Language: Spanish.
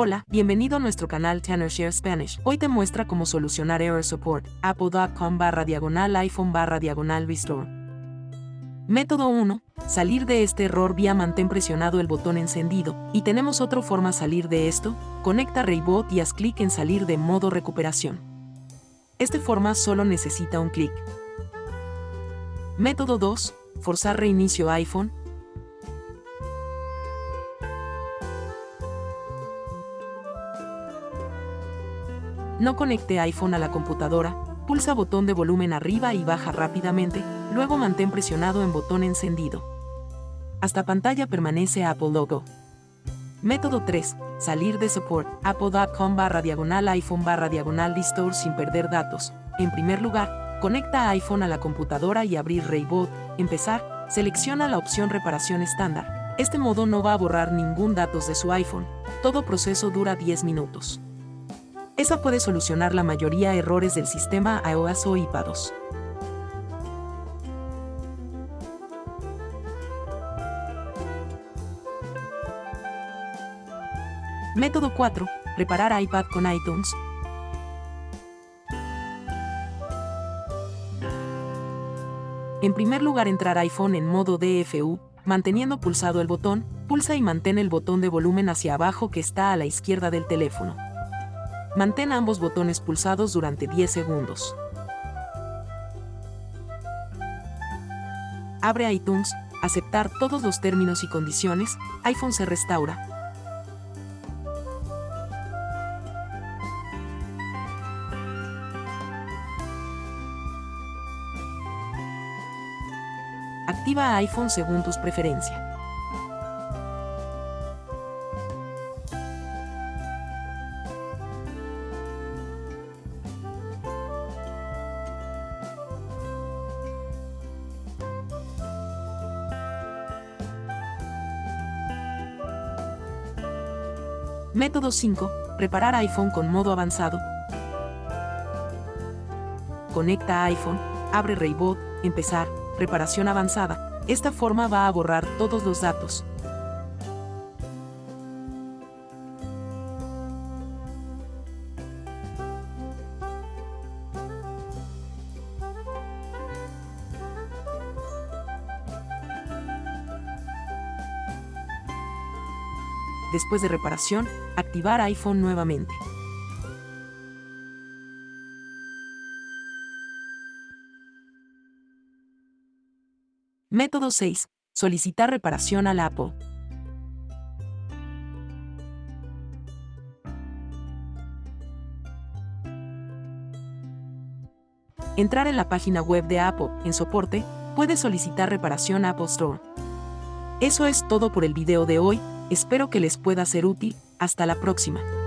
Hola, bienvenido a nuestro canal Share Spanish. Hoy te muestra cómo solucionar Error Support, apple.com barra diagonal iPhone barra diagonal restore. Método 1. Salir de este error vía mantén presionado el botón encendido. Y tenemos otra forma salir de esto, conecta Raybot y haz clic en salir de modo recuperación. Esta forma solo necesita un clic. Método 2. Forzar reinicio iPhone, No conecte iPhone a la computadora, pulsa botón de volumen arriba y baja rápidamente, luego mantén presionado en botón encendido. Hasta pantalla permanece Apple Logo. Método 3. Salir de support. Apple.com barra diagonal iPhone barra diagonal Restore sin perder datos. En primer lugar, conecta iPhone a la computadora y abrir Rayboot. Empezar, selecciona la opción reparación estándar. Este modo no va a borrar ningún datos de su iPhone. Todo proceso dura 10 minutos. Esa puede solucionar la mayoría errores del sistema iOS o iPadOS. Método 4. Reparar iPad con iTunes. En primer lugar entrar iPhone en modo DFU, manteniendo pulsado el botón, pulsa y mantén el botón de volumen hacia abajo que está a la izquierda del teléfono. Mantén ambos botones pulsados durante 10 segundos. Abre iTunes, aceptar todos los términos y condiciones, iPhone se restaura. Activa iPhone según tus preferencias. Método 5. Preparar iPhone con modo avanzado. Conecta iPhone, abre Raybot, empezar, reparación avanzada. Esta forma va a borrar todos los datos. Después de reparación, activar iPhone nuevamente. Método 6. Solicitar reparación a la Apple. Entrar en la página web de Apple, en soporte, puede solicitar reparación a Apple Store. Eso es todo por el video de hoy, Espero que les pueda ser útil, hasta la próxima.